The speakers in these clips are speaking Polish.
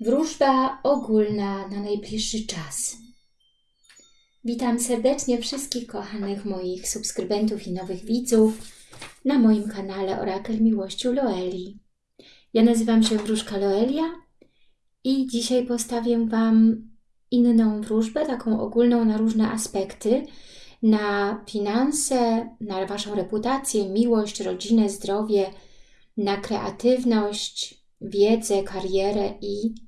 Wróżba ogólna na najbliższy czas. Witam serdecznie wszystkich kochanych moich subskrybentów i nowych widzów na moim kanale Orakel Miłości u Loeli. Ja nazywam się Wróżka Loelia i dzisiaj postawię Wam inną wróżbę, taką ogólną na różne aspekty, na finanse, na Waszą reputację, miłość, rodzinę, zdrowie, na kreatywność, wiedzę, karierę i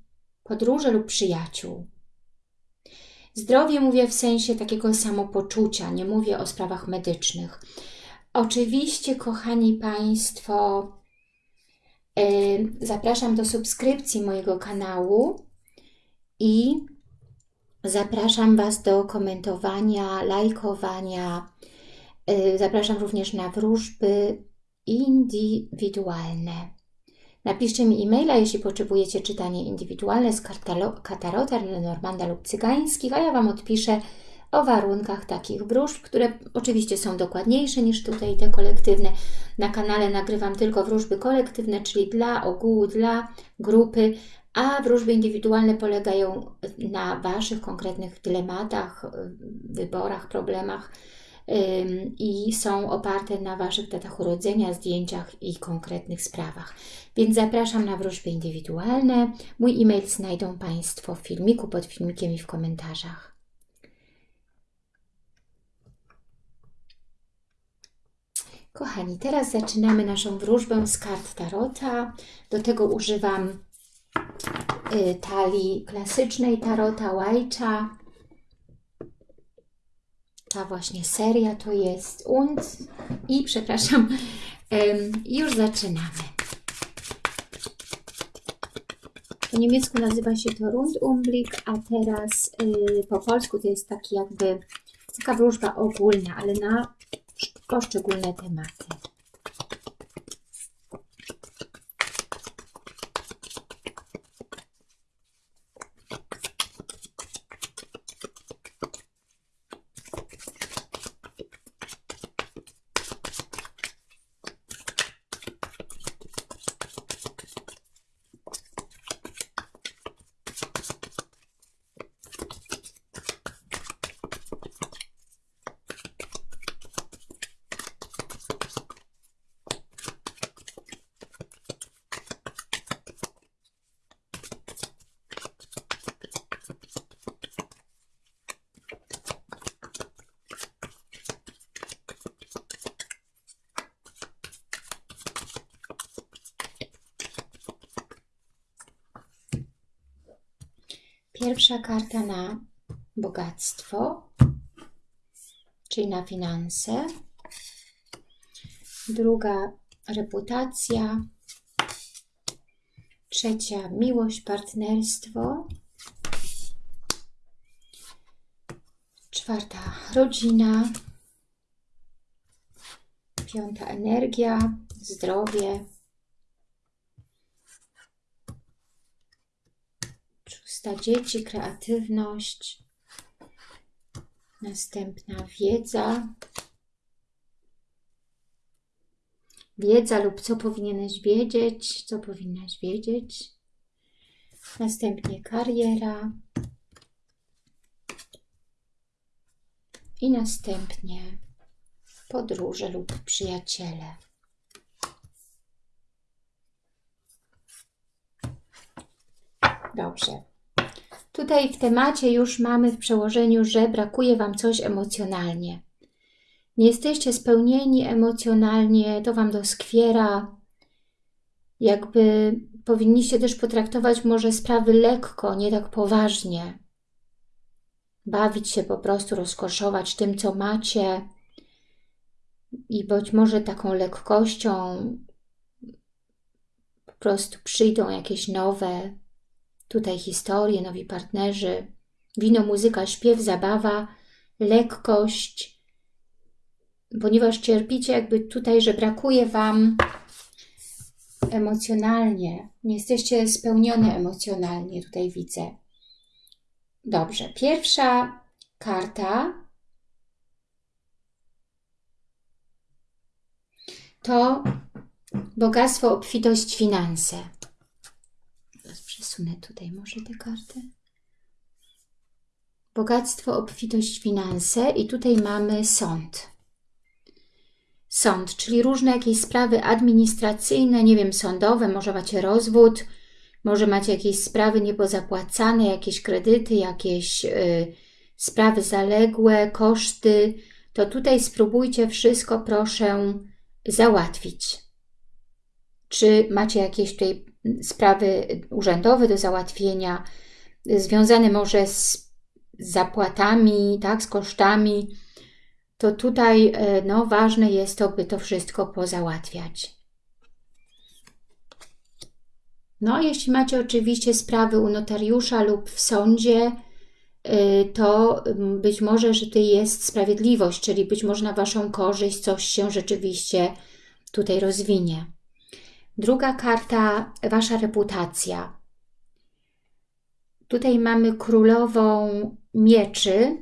podróże lub przyjaciół. Zdrowie mówię w sensie takiego samopoczucia, nie mówię o sprawach medycznych. Oczywiście, kochani Państwo, yy, zapraszam do subskrypcji mojego kanału i zapraszam Was do komentowania, lajkowania. Yy, zapraszam również na wróżby indywidualne. Napiszcie mi e-maila, jeśli potrzebujecie czytanie indywidualne z katarota, Lenormanda lub cygańskich, a ja Wam odpiszę o warunkach takich wróżb, które oczywiście są dokładniejsze niż tutaj te kolektywne. Na kanale nagrywam tylko wróżby kolektywne, czyli dla ogółu, dla grupy, a wróżby indywidualne polegają na Waszych konkretnych dylematach, wyborach, problemach, i są oparte na Waszych datach urodzenia, zdjęciach i konkretnych sprawach. Więc zapraszam na wróżby indywidualne. Mój e-mail znajdą Państwo w filmiku, pod filmikiem i w komentarzach. Kochani, teraz zaczynamy naszą wróżbę z kart Tarota. Do tego używam y, talii klasycznej Tarota Łajcza ta właśnie seria to jest und i przepraszam, już zaczynamy. Po niemiecku nazywa się to Rundumblick, a teraz y, po polsku to jest taki jakby taka wróżba ogólna, ale na poszczególne tematy. Pierwsza karta na bogactwo, czyli na finanse. Druga reputacja. Trzecia miłość, partnerstwo. Czwarta rodzina. Piąta energia, zdrowie. Szósta dzieci, kreatywność, następna wiedza, wiedza lub co powinieneś wiedzieć, co powinnaś wiedzieć, następnie kariera i następnie podróże lub przyjaciele. Dobrze. Tutaj w temacie już mamy w przełożeniu, że brakuje Wam coś emocjonalnie. Nie jesteście spełnieni emocjonalnie, to Wam doskwiera. Jakby powinniście też potraktować może sprawy lekko, nie tak poważnie. Bawić się po prostu, rozkoszować tym, co macie i być może taką lekkością po prostu przyjdą jakieś nowe Tutaj historie, nowi partnerzy, wino, muzyka, śpiew, zabawa, lekkość, ponieważ cierpicie jakby tutaj, że brakuje Wam emocjonalnie, nie jesteście spełnione emocjonalnie, tutaj widzę. Dobrze, pierwsza karta to bogactwo, obfitość, finanse. Przesunę tutaj może tę kartę. Bogactwo, obfitość, finanse i tutaj mamy sąd. Sąd, czyli różne jakieś sprawy administracyjne, nie wiem, sądowe, może macie rozwód, może macie jakieś sprawy niepozapłacane, jakieś kredyty, jakieś y, sprawy zaległe, koszty, to tutaj spróbujcie wszystko, proszę, załatwić. Czy macie jakieś tutaj sprawy urzędowe do załatwienia, związane może z zapłatami, tak, z kosztami, to tutaj e, no, ważne jest to, by to wszystko pozałatwiać. No, jeśli macie oczywiście sprawy u notariusza lub w sądzie, e, to być może, że to jest sprawiedliwość, czyli być może na Waszą korzyść coś się rzeczywiście tutaj rozwinie. Druga karta, Wasza reputacja. Tutaj mamy królową mieczy,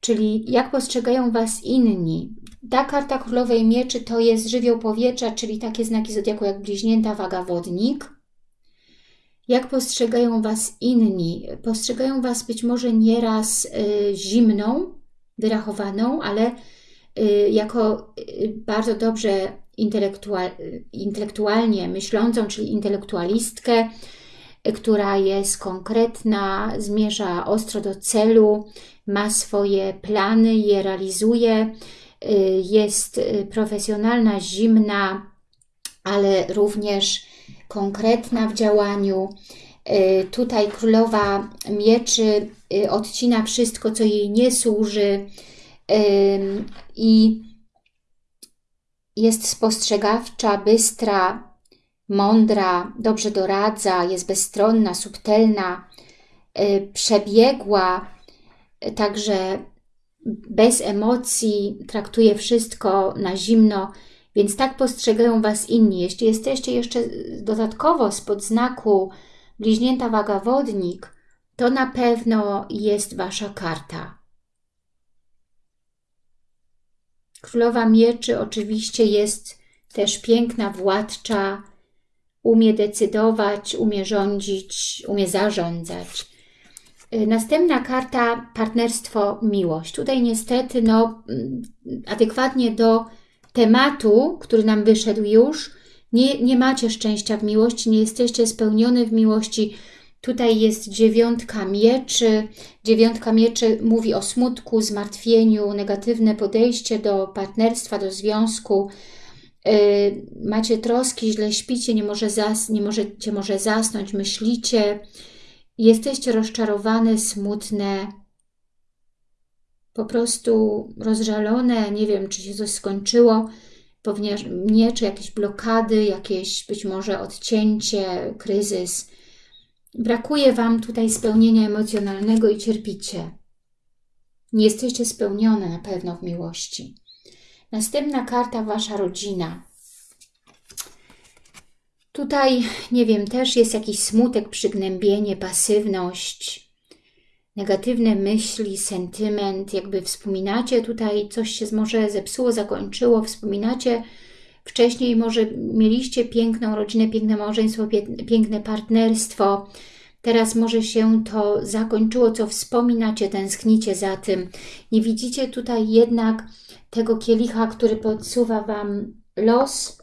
czyli jak postrzegają Was inni. Ta karta królowej mieczy to jest żywioł powietrza, czyli takie znaki zodiaku jak bliźnięta, waga, wodnik. Jak postrzegają Was inni? Postrzegają Was być może nieraz y, zimną, wyrachowaną, ale y, jako y, bardzo dobrze intelektual, intelektualnie myślącą, czyli intelektualistkę, która jest konkretna, zmierza ostro do celu, ma swoje plany, je realizuje, y, jest y, profesjonalna, zimna, ale również konkretna w działaniu. Y, tutaj królowa mieczy odcina wszystko, co jej nie służy i jest spostrzegawcza, bystra, mądra, dobrze doradza, jest bezstronna, subtelna, y, przebiegła, także bez emocji, traktuje wszystko na zimno, więc tak postrzegają Was inni. Jeśli jesteście jeszcze dodatkowo spod znaku bliźnięta waga wodnik, to na pewno jest Wasza karta. Królowa Mieczy oczywiście jest też piękna, władcza, umie decydować, umie rządzić, umie zarządzać. Y, następna karta partnerstwo, miłość. Tutaj niestety no, mm, adekwatnie do tematu, który nam wyszedł już, nie, nie macie szczęścia w miłości, nie jesteście spełniony w miłości. Tutaj jest dziewiątka mieczy. Dziewiątka mieczy mówi o smutku, zmartwieniu, negatywne podejście do partnerstwa, do związku, Y, macie troski, źle śpicie, nie, może zas, nie możecie może zasnąć, myślicie, jesteście rozczarowane, smutne, po prostu rozżalone, nie wiem, czy się coś skończyło, ponieważ mnie, czy jakieś blokady, jakieś być może odcięcie, kryzys. Brakuje Wam tutaj spełnienia emocjonalnego i cierpicie. Nie jesteście spełnione na pewno w miłości. Następna karta Wasza rodzina. Tutaj, nie wiem, też jest jakiś smutek, przygnębienie, pasywność, negatywne myśli, sentyment, jakby wspominacie tutaj, coś się może zepsuło, zakończyło, wspominacie wcześniej, może mieliście piękną rodzinę, piękne małżeństwo, piękne partnerstwo, teraz może się to zakończyło, co wspominacie, tęsknicie za tym. Nie widzicie tutaj jednak tego kielicha, który podsuwa Wam los,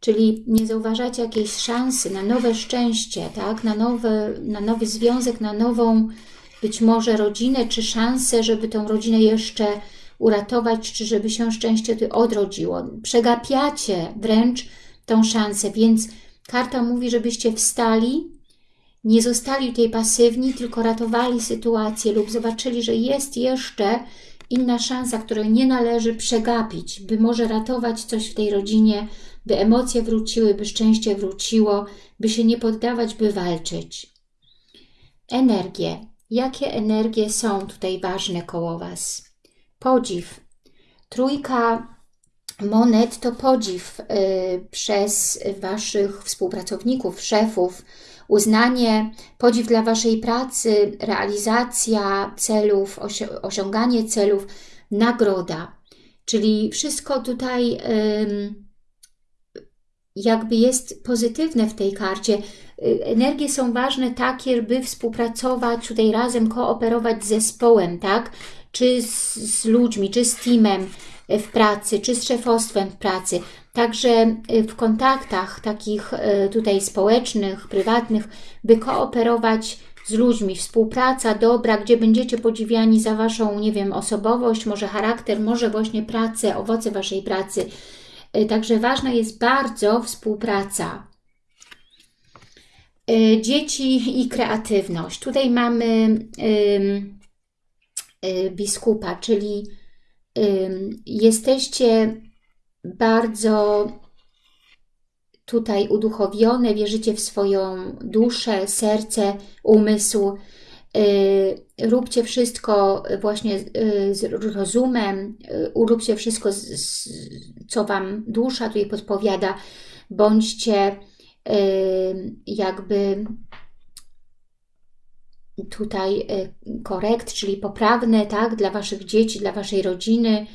czyli nie zauważacie jakiejś szansy na nowe szczęście, tak? na, nowe, na nowy związek, na nową być może rodzinę, czy szansę, żeby tą rodzinę jeszcze uratować, czy żeby się szczęście odrodziło. Przegapiacie wręcz tą szansę, więc karta mówi, żebyście wstali, nie zostali tutaj pasywni, tylko ratowali sytuację lub zobaczyli, że jest jeszcze inna szansa, której nie należy przegapić, by może ratować coś w tej rodzinie, by emocje wróciły, by szczęście wróciło, by się nie poddawać, by walczyć. Energie. Jakie energie są tutaj ważne koło Was? Podziw. Trójka monet to podziw y, przez Waszych współpracowników, szefów, uznanie, podziw dla Waszej pracy, realizacja celów, osiąganie celów, nagroda. Czyli wszystko tutaj jakby jest pozytywne w tej karcie. y, energie są ważne takie, by współpracować tutaj razem, kooperować z zespołem, tak? Czy z, z ludźmi, czy z teamem w pracy, czy z szefostwem w pracy. Także w kontaktach takich tutaj społecznych, prywatnych, by kooperować z ludźmi, współpraca dobra, gdzie będziecie podziwiani za Waszą, nie wiem, osobowość, może charakter, może właśnie pracę, owoce Waszej pracy. Także ważna jest bardzo współpraca. Dzieci i kreatywność. Tutaj mamy y, biskupa, czyli jesteście bardzo tutaj uduchowione, wierzycie w swoją duszę, serce, umysł. Y, róbcie wszystko właśnie y, z rozumem, y, róbcie wszystko, co Wam dusza tutaj podpowiada. Bądźcie jakby tutaj korekt, czyli poprawne, tak, dla Waszych dzieci, dla Waszej rodziny,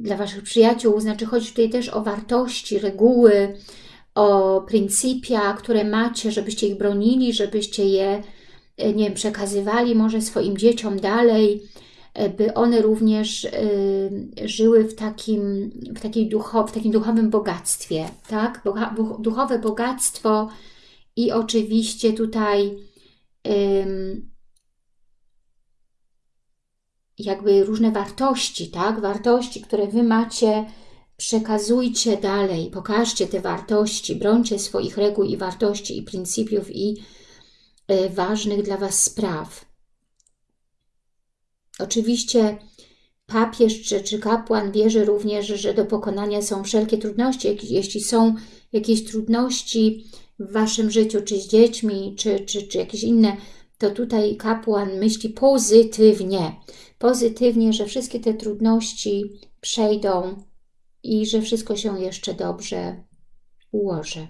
dla Waszych przyjaciół. Znaczy chodzi tutaj też o wartości, reguły, o pryncypia, które macie, żebyście ich bronili, żebyście je e, nie wiem, przekazywali może swoim dzieciom dalej, e, by one również y, żyły w takim, w, takiej ducho, w takim duchowym bogactwie, tak? Duchowe bogactwo i oczywiście tutaj y, jakby różne wartości, tak? Wartości, które Wy macie przekazujcie dalej, pokażcie te wartości, brońcie swoich reguł i wartości i pryncypiów i y, ważnych dla Was spraw. Oczywiście papież czy, czy kapłan wierzy również, że do pokonania są wszelkie trudności. Jeśli są jakieś trudności w Waszym życiu, czy z dziećmi, czy, czy, czy jakieś inne, to tutaj kapłan myśli pozytywnie. Pozytywnie, że wszystkie te trudności przejdą i że wszystko się jeszcze dobrze ułoży.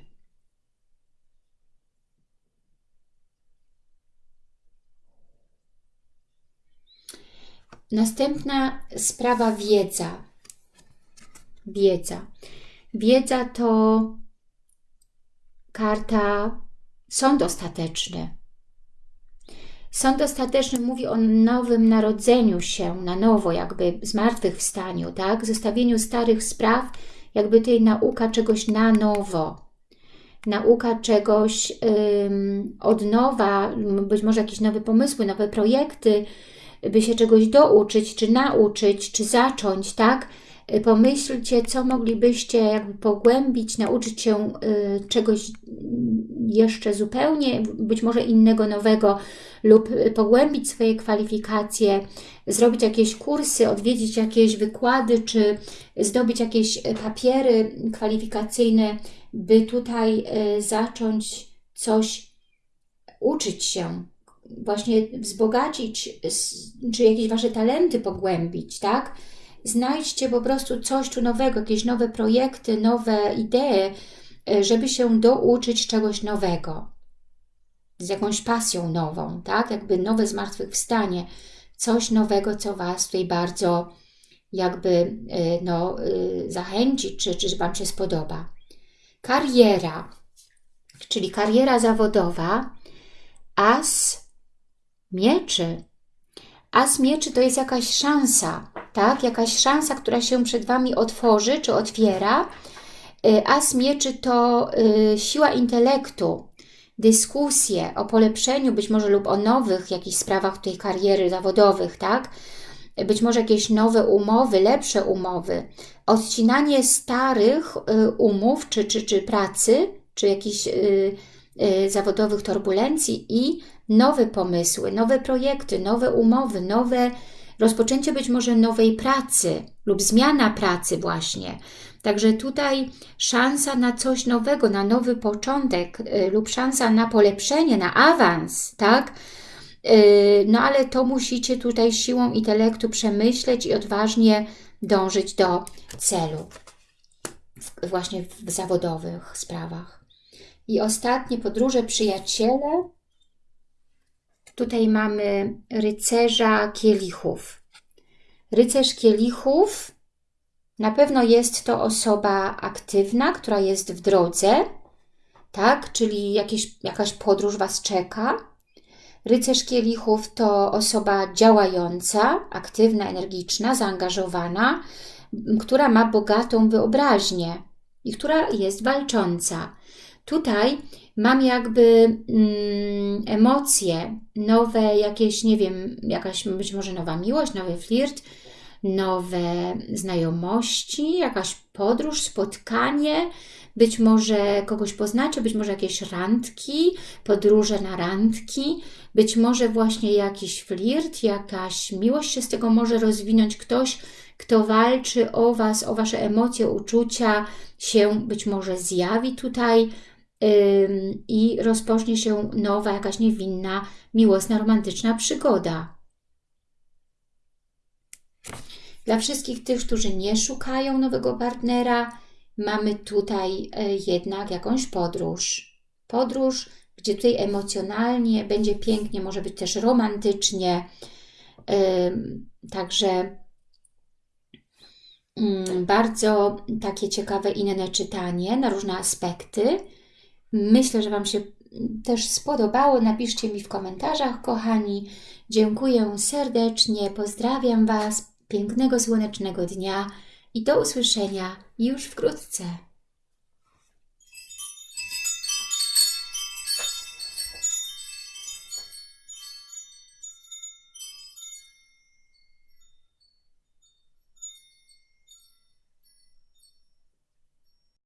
Następna sprawa wiedza. Wiedza. Wiedza to karta sąd ostateczny. Sąd ostateczny mówi o nowym narodzeniu się na nowo, jakby zmartwychwstaniu, tak? Zostawieniu starych spraw, jakby tej nauka czegoś na nowo. Nauka czegoś ym, od nowa, być może jakieś nowe pomysły, nowe projekty, by się czegoś douczyć, czy nauczyć, czy zacząć, tak? Pomyślcie, co moglibyście jakby pogłębić, nauczyć się y, czegoś jeszcze zupełnie, być może innego, nowego, lub pogłębić swoje kwalifikacje, zrobić jakieś kursy, odwiedzić jakieś wykłady, czy zdobyć jakieś papiery kwalifikacyjne, by tutaj zacząć coś uczyć się, właśnie wzbogacić, czy jakieś Wasze talenty pogłębić, tak? Znajdźcie po prostu coś tu nowego, jakieś nowe projekty, nowe idee, e, żeby się douczyć czegoś nowego z jakąś pasją nową, tak? Jakby nowe zmartwychwstanie, coś nowego, co Was tutaj bardzo jakby y, no, y, zachęci, czy, czy Wam się spodoba. Kariera, czyli kariera zawodowa, as mieczy. As mieczy to jest jakaś szansa, tak? Jakaś szansa, która się przed Wami otworzy, czy otwiera. Y, as mieczy to siła intelektu, dyskusje o polepszeniu być może lub o nowych jakichś sprawach tej kariery zawodowych, tak? Być może jakieś nowe umowy, lepsze umowy, odcinanie starych y, umów czy, czy, czy pracy, czy jakichś y, y, zawodowych turbulencji i nowe pomysły, nowe projekty, nowe umowy, nowe rozpoczęcie być może nowej pracy lub zmiana pracy właśnie. Także tutaj szansa na coś nowego, na nowy początek y, lub szansa na polepszenie, na awans, tak? Y, no ale to musicie tutaj siłą intelektu przemyśleć i odważnie dążyć do celu, właśnie w zawodowych sprawach. I ostatnie podróże przyjaciele. Tutaj mamy rycerza kielichów. Rycerz kielichów na pewno jest to osoba aktywna, która jest w drodze, tak? Czyli jakieś, jakaś podróż Was czeka. Rycerz kielichów to osoba działająca, aktywna, energiczna, zaangażowana, która ma bogatą wyobraźnię i która jest walcząca. Tutaj mam jakby mm, emocje, nowe jakieś, nie wiem, jakaś być może nowa miłość, nowy flirt, nowe znajomości, jakaś podróż, spotkanie, być może kogoś poznacie, być może jakieś randki, podróże na randki, być może właśnie jakiś flirt, jakaś miłość się z tego może rozwinąć. Ktoś, kto walczy o Was, o Wasze emocje, uczucia, się być może zjawi tutaj i rozpocznie się nowa, jakaś niewinna, miłosna, romantyczna przygoda. Dla wszystkich tych, którzy nie szukają nowego partnera, mamy tutaj e, jednak jakąś podróż. Podróż, gdzie tutaj emocjonalnie będzie pięknie, może być też romantycznie. Także mm, bardzo takie ciekawe inne czytanie na różne aspekty. Myślę, że Wam się też spodobało. Napiszcie mi w komentarzach, kochani. Dziękuję serdecznie, pozdrawiam Was pięknego słonecznego dnia i do usłyszenia już wkrótce.